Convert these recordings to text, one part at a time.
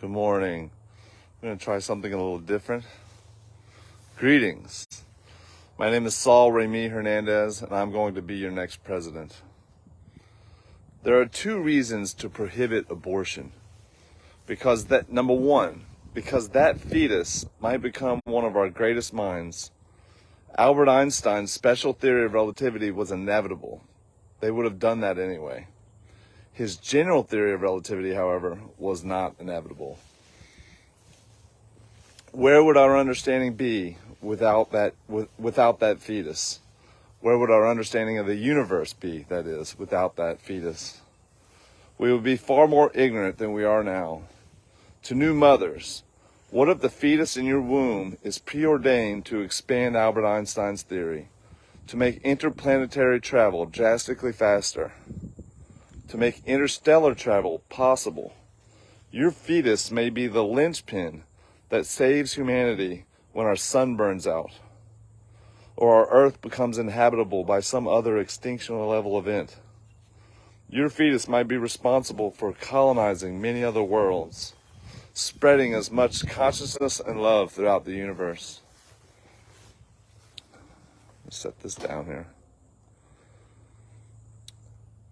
Good morning. I'm going to try something a little different. Greetings. My name is Saul Remy Hernandez, and I'm going to be your next president. There are two reasons to prohibit abortion. Because that, number one, because that fetus might become one of our greatest minds. Albert Einstein's special theory of relativity was inevitable. They would have done that anyway. His general theory of relativity, however, was not inevitable. Where would our understanding be without that, with, without that fetus? Where would our understanding of the universe be, that is, without that fetus? We would be far more ignorant than we are now. To new mothers, what if the fetus in your womb is preordained to expand Albert Einstein's theory, to make interplanetary travel drastically faster? To make interstellar travel possible. Your fetus may be the linchpin that saves humanity when our sun burns out, or our earth becomes inhabitable by some other extinction level event. Your fetus might be responsible for colonizing many other worlds, spreading as much consciousness and love throughout the universe. Set this down here.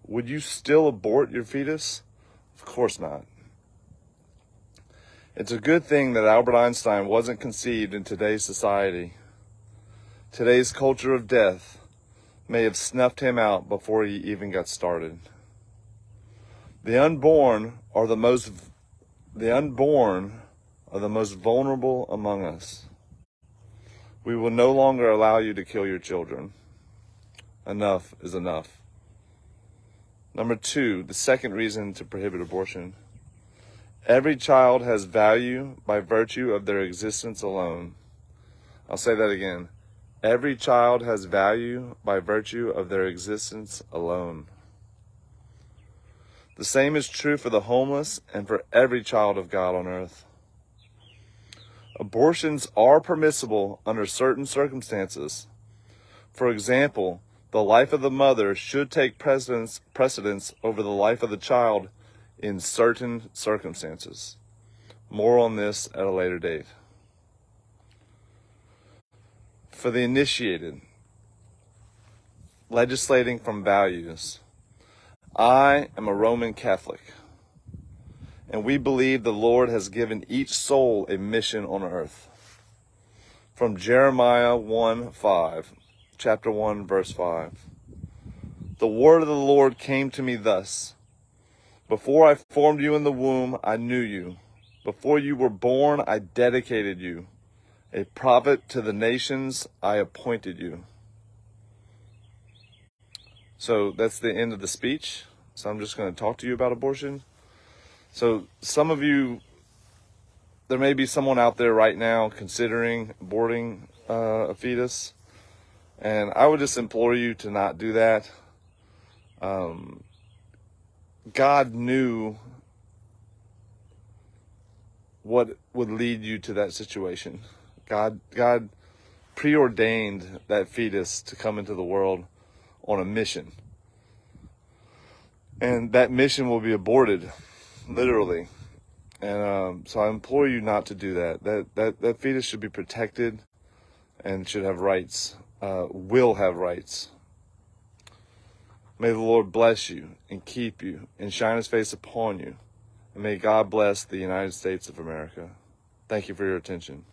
Would you still abort your fetus? Of course not. It's a good thing that Albert Einstein wasn't conceived in today's society. Today's culture of death may have snuffed him out before he even got started. The unborn are the most the unborn are the most vulnerable among us. We will no longer allow you to kill your children. Enough is enough. Number two, the second reason to prohibit abortion. Every child has value by virtue of their existence alone. I'll say that again. Every child has value by virtue of their existence alone. The same is true for the homeless and for every child of God on earth. Abortions are permissible under certain circumstances. For example, the life of the mother should take precedence, precedence over the life of the child in certain circumstances. More on this at a later date. For the initiated, legislating from values. I am a Roman Catholic, and we believe the Lord has given each soul a mission on earth. From Jeremiah 1 5 chapter 1, verse 5. The word of the Lord came to me thus Before I formed you in the womb, I knew you. Before you were born, I dedicated you. A prophet to the nations, I appointed you. So that's the end of the speech. So I'm just going to talk to you about abortion. So some of you, there may be someone out there right now considering aborting uh, a fetus. And I would just implore you to not do that. Um, God knew what would lead you to that situation. God, God preordained that fetus to come into the world on a mission. And that mission will be aborted, literally. And um, so I implore you not to do that. That that that fetus should be protected and should have rights uh, will have rights. May the Lord bless you and keep you and shine his face upon you. And may God bless the United States of America. Thank you for your attention.